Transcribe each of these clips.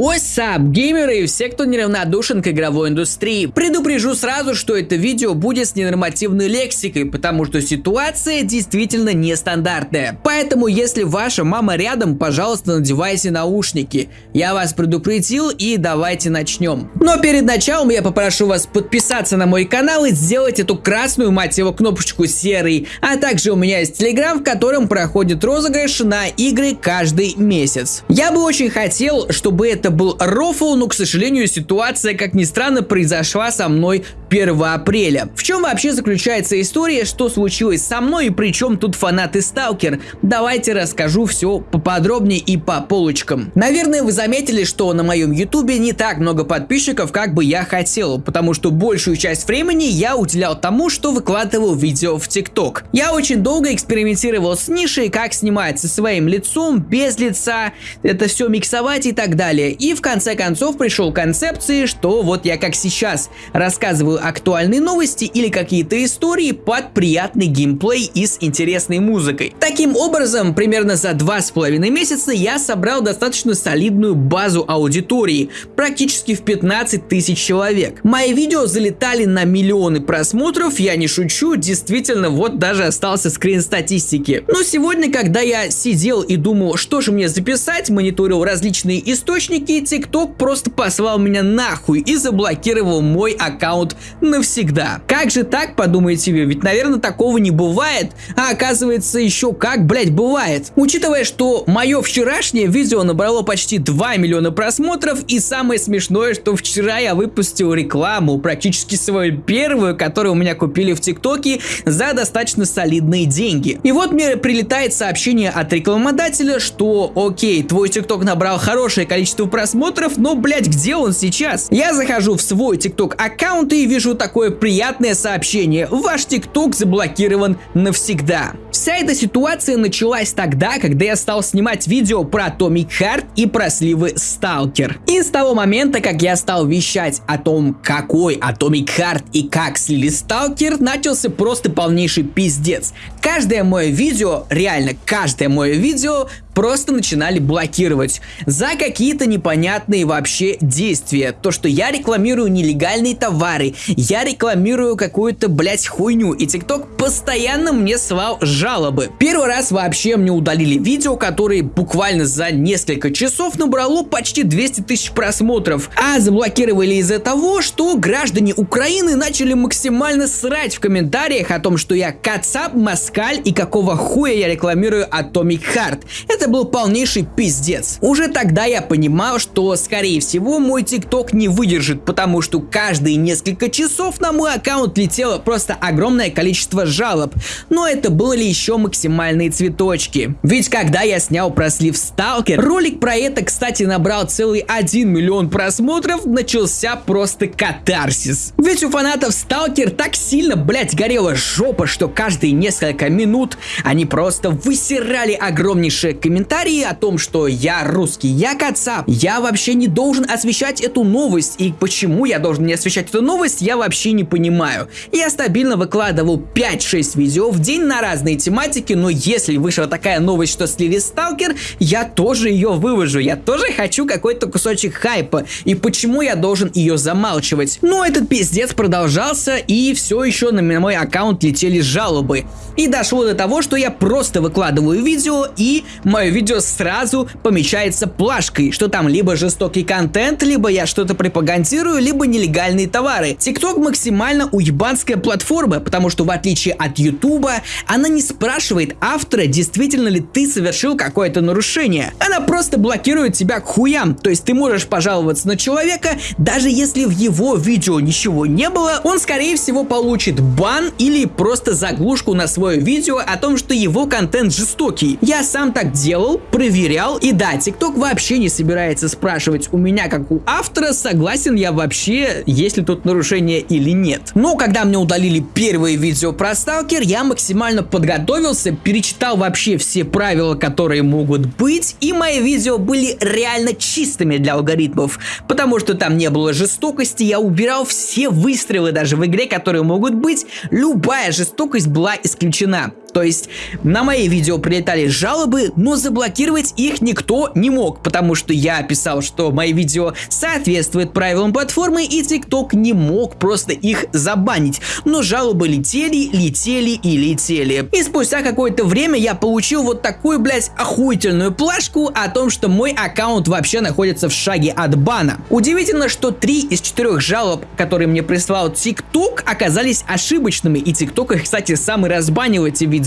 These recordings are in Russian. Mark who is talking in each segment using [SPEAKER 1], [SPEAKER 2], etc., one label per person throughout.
[SPEAKER 1] What's up, геймеры и все, кто неравнодушен к игровой индустрии. Предупрежу сразу, что это видео будет с ненормативной лексикой, потому что ситуация действительно нестандартная. Поэтому, если ваша мама рядом, пожалуйста, надевайте наушники. Я вас предупредил и давайте начнем. Но перед началом я попрошу вас подписаться на мой канал и сделать эту красную, мать его, кнопочку серой. А также у меня есть телеграм, в котором проходит розыгрыш на игры каждый месяц. Я бы очень хотел, чтобы это это был рофл, но, к сожалению, ситуация, как ни странно, произошла со мной 1 апреля. В чем вообще заключается история, что случилось со мной и при чем тут фанаты Сталкер? Давайте расскажу все поподробнее и по полочкам. Наверное, вы заметили, что на моем ютубе не так много подписчиков, как бы я хотел, потому что большую часть времени я уделял тому, что выкладывал видео в ТикТок. Я очень долго экспериментировал с нишей, как снимать со своим лицом, без лица, это все миксовать и так далее. И в конце концов пришел к концепции, что вот я как сейчас рассказываю актуальные новости или какие-то истории под приятный геймплей и с интересной музыкой. Таким образом, примерно за два с половиной месяца я собрал достаточно солидную базу аудитории, практически в 15 тысяч человек. Мои видео залетали на миллионы просмотров, я не шучу, действительно, вот даже остался скрин статистики. Но сегодня, когда я сидел и думал, что же мне записать, мониторил различные источники, TikTok просто послал меня нахуй и заблокировал мой аккаунт навсегда. Как же так, подумаете вы, ведь, наверное, такого не бывает, а оказывается еще как, блять, бывает. Учитывая, что мое вчерашнее видео набрало почти 2 миллиона просмотров, и самое смешное, что вчера я выпустил рекламу, практически свою первую, которую у меня купили в ТикТоке за достаточно солидные деньги. И вот мне прилетает сообщение от рекламодателя, что окей, твой ТикТок набрал хорошее количество просмотров, но, блять, где он сейчас? Я захожу в свой ТикТок аккаунт и вижу такое приятное сообщение. Ваш ТикТок заблокирован навсегда. Вся эта ситуация началась тогда, когда я стал снимать видео про Atomic Heart и про сливы Stalker. И с того момента, как я стал вещать о том, какой Atomic Heart и как слили Stalker, начался просто полнейший пиздец. Каждое мое видео, реально каждое мое видео просто начинали блокировать за какие-то непонятные вообще действия. То, что я рекламирую нелегальные товары, я рекламирую какую-то, блять, хуйню, и ТикТок постоянно мне свал жалобы. Первый раз вообще мне удалили видео, которое буквально за несколько часов набрало почти 200 тысяч просмотров, а заблокировали из-за того, что граждане Украины начали максимально срать в комментариях о том, что я кацап, москаль и какого хуя я рекламирую Atomic Heart. Это был полнейший пиздец. Уже тогда я понимал, что скорее всего мой ТикТок не выдержит, потому что каждые несколько часов на мой аккаунт летело просто огромное количество жалоб. Но это были еще максимальные цветочки. Ведь когда я снял про слив Сталкер, ролик про это, кстати, набрал целый 1 миллион просмотров, начался просто катарсис. Ведь у фанатов Сталкер так сильно, блять, горела жопа, что каждые несколько минут они просто высирали огромнейшие комментарии о том, что я русский, я кацап, я вообще не должен освещать эту новость, и почему я должен не освещать эту новость, я вообще не понимаю. Я стабильно выкладывал 5-6 видео в день на разные тематики, но если вышла такая новость, что слили Сталкер, я тоже ее выложу, я тоже хочу какой-то кусочек хайпа, и почему я должен ее замалчивать. Но этот пиздец продолжался, и все еще на мой аккаунт летели жалобы. И дошло до того, что я просто выкладываю видео, и мое видео сразу помечается плашкой, что там либо жестокий контент, либо я что-то пропагандирую, либо нелегальные товары. TikTok максимально уебанская платформа, потому что в отличие от YouTube, она не спрашивает автора, действительно ли ты совершил какое-то нарушение. Она просто блокирует тебя к хуям, то есть ты можешь пожаловаться на человека, даже если в его видео ничего не было, он скорее всего получит бан или просто заглушку на свое видео о том, что его контент жестокий. Я сам так делал, проверял, и да, TikTok вообще не собирается спрашивать у меня, как у автора, согласен я вообще, есть ли тут нарушение или нет. Но когда мне удалили первое видео про Сталкер, я максимально подготовился, перечитал вообще все правила, которые могут быть, и мои видео были реально чистыми для алгоритмов, потому что там не было жестокости, я убирал все выстрелы даже в игре, которые могут быть, любая жестокость была исключена. То есть на мои видео прилетали жалобы, но заблокировать их никто не мог, потому что я писал, что мои видео соответствуют правилам платформы и TikTok не мог просто их забанить. Но жалобы летели, летели и летели. И спустя какое-то время я получил вот такую, блядь, охуительную плашку о том, что мой аккаунт вообще находится в шаге от бана. Удивительно, что три из четырех жалоб, которые мне прислал TikTok, оказались ошибочными, и TikTok, кстати, сам и разбанил эти видео,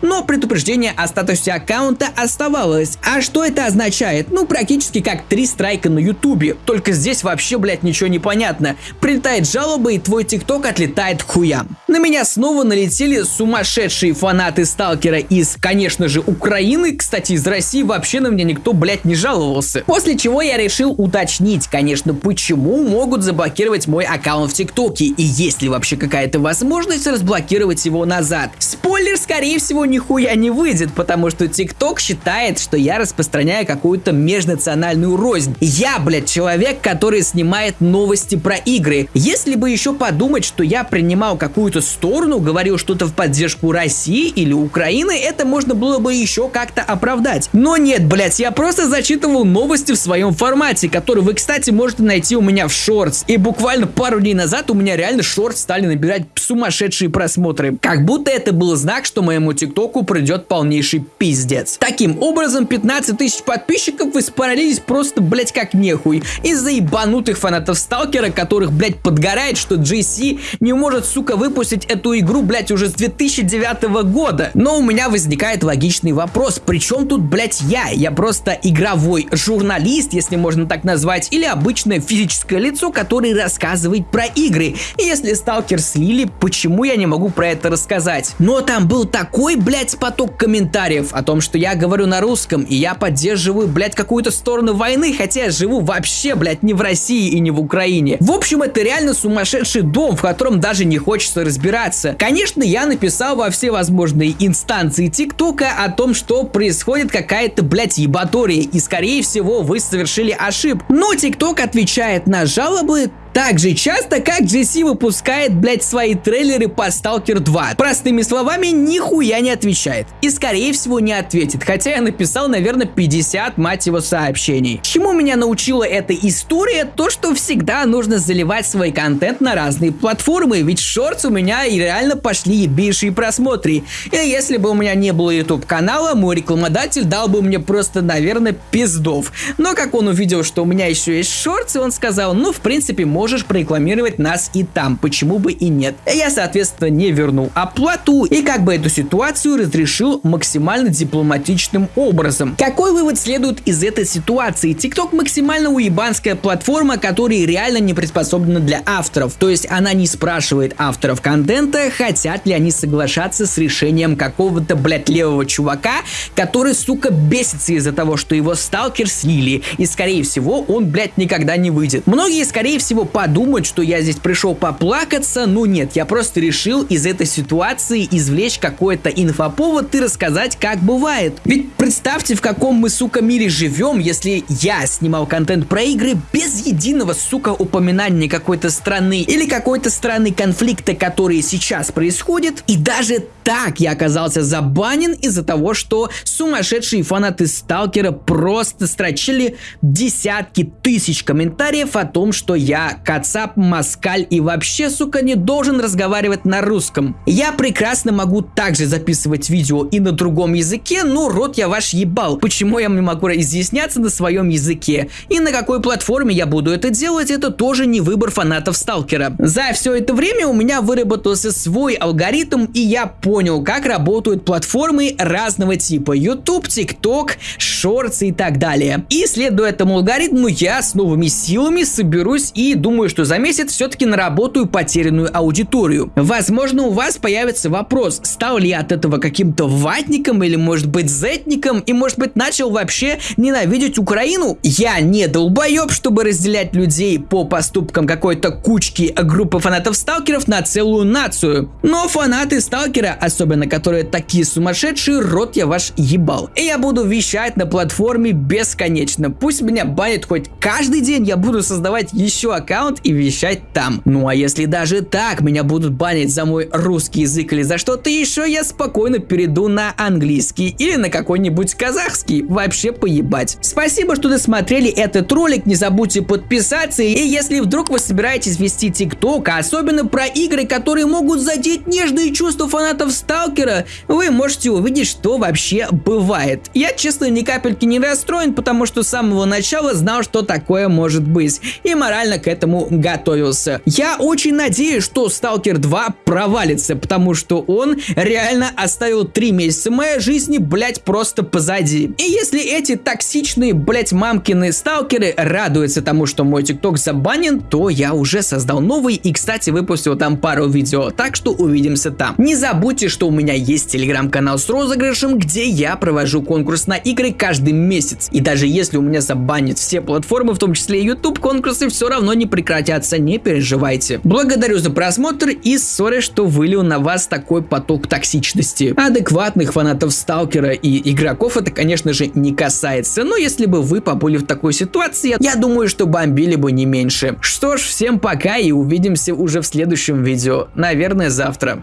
[SPEAKER 1] но предупреждение о статусе аккаунта оставалось. А что это означает? Ну, практически как три страйка на ютубе, только здесь вообще, блядь, ничего не понятно. Прилетает жалоба, и твой TikTok отлетает к хуям. На меня снова налетели сумасшедшие фанаты Сталкера из, конечно же, Украины, кстати, из России вообще на меня никто, блядь, не жаловался. После чего я решил уточнить, конечно, почему могут заблокировать мой аккаунт в ТикТоке и есть ли вообще какая-то возможность разблокировать его назад. Спойлер, скорее всего, нихуя не выйдет, потому что ТикТок считает, что я распространяю какую-то межнациональную рознь. Я, блядь, человек, который снимает новости про игры. Если бы еще подумать, что я принимал какую-то сторону, говорил что-то в поддержку России или Украины, это можно было бы еще как-то оправдать. Но нет, блядь, я просто зачитывал новости в своем формате, который вы, кстати, можете найти у меня в шортс. И буквально пару дней назад у меня реально шорт стали набирать сумасшедшие просмотры. Как будто это был знак, что моему тиктоку придет полнейший пиздец. Таким образом, 15 тысяч подписчиков испарились просто, блять, как нехуй. Из-за ебанутых фанатов Сталкера, которых, блять, подгорает, что GC не может, сука, выпустить эту игру, блять, уже с 2009 года. Но у меня возникает логичный вопрос, при чем тут, блять, я? Я просто игровой журналист, если можно так назвать, или обычное физическое лицо, который рассказывает про игры. И если Сталкер слили, почему я не могу про это рассказать? Но там был такой, блядь, поток комментариев о том, что я говорю на русском, и я поддерживаю, блядь, какую-то сторону войны, хотя я живу вообще, блядь, не в России и не в Украине. В общем, это реально сумасшедший дом, в котором даже не хочется разбираться. Конечно, я написал во все возможные инстанции ТикТока о том, что происходит какая-то, блядь, ебатория, и скорее всего вы совершили ошибку. Но ТикТок отвечает на жалобы так же часто, как GC выпускает, блять, свои трейлеры по Stalker 2. Простыми словами, нихуя не отвечает. И скорее всего не ответит, хотя я написал, наверное, 50, мать его, сообщений. Чему меня научила эта история? То, что всегда нужно заливать свой контент на разные платформы, ведь шортс у меня и реально пошли ебейшие просмотры. И если бы у меня не было YouTube канала, мой рекламодатель дал бы мне просто, наверное, пиздов. Но как он увидел, что у меня еще есть шортс, он сказал, ну, в принципе, можно можешь прорекламировать нас и там, почему бы и нет. Я, соответственно, не вернул оплату и как бы эту ситуацию разрешил максимально дипломатичным образом. Какой вывод следует из этой ситуации? TikTok максимально уебанская платформа, которая реально не приспособлена для авторов. То есть она не спрашивает авторов контента, хотят ли они соглашаться с решением какого-то, блядь, левого чувака, который, сука, бесится из-за того, что его сталкер слили, и, скорее всего, он, блядь, никогда не выйдет. Многие, скорее всего, подумать, что я здесь пришел поплакаться, но нет, я просто решил из этой ситуации извлечь какой-то инфоповод и рассказать, как бывает. Ведь представьте, в каком мы, сука, мире живем, если я снимал контент про игры без единого, сука, упоминания какой-то страны или какой-то страны конфликта, которые сейчас происходят, и даже так я оказался забанен из-за того, что сумасшедшие фанаты Сталкера просто строчили десятки тысяч комментариев о том, что я Кацап, Маскаль и вообще, сука, не должен разговаривать на русском. Я прекрасно могу также записывать видео и на другом языке, но рот я ваш ебал. Почему я не могу изъясняться на своем языке? И на какой платформе я буду это делать, это тоже не выбор фанатов Сталкера. За все это время у меня выработался свой алгоритм, и я понял, как работают платформы разного типа. YouTube, TikTok, Shorts и так далее. И следуя этому алгоритму, я с новыми силами соберусь и думаю, думаю, что за месяц все-таки наработаю потерянную аудиторию. Возможно, у вас появится вопрос, стал ли я от этого каким-то ватником или может быть зетником и может быть начал вообще ненавидеть Украину? Я не долбоеб, чтобы разделять людей по поступкам какой-то кучки группы фанатов-сталкеров на целую нацию. Но фанаты сталкера, особенно которые такие сумасшедшие, рот я ваш ебал. И я буду вещать на платформе бесконечно. Пусть меня банят хоть каждый день, я буду создавать еще аккаунт аккаунт и вещать там. Ну а если даже так меня будут банить за мой русский язык или за что-то еще, я спокойно перейду на английский или на какой-нибудь казахский. Вообще поебать. Спасибо, что досмотрели этот ролик. Не забудьте подписаться. И если вдруг вы собираетесь вести ТикТок, а особенно про игры, которые могут задеть нежные чувства фанатов Сталкера, вы можете увидеть, что вообще бывает. Я, честно, ни капельки не расстроен, потому что с самого начала знал, что такое может быть. И морально к этому готовился. Я очень надеюсь, что Сталкер 2 провалится, потому что он реально оставил 3 месяца моей жизни, блять, просто позади. И если эти токсичные, блять, мамкины сталкеры радуются тому, что мой тикток забанен, то я уже создал новый и, кстати, выпустил там пару видео, так что увидимся там. Не забудьте, что у меня есть телеграм-канал с розыгрышем, где я провожу конкурс на игры каждый месяц. И даже если у меня забанят все платформы, в том числе и YouTube, конкурсы все равно не прекратятся, не переживайте. Благодарю за просмотр и сори, что вылил на вас такой поток токсичности. Адекватных фанатов Сталкера и игроков это, конечно же, не касается, но если бы вы побыли в такой ситуации, я думаю, что бомбили бы не меньше. Что ж, всем пока и увидимся уже в следующем видео, наверное, завтра.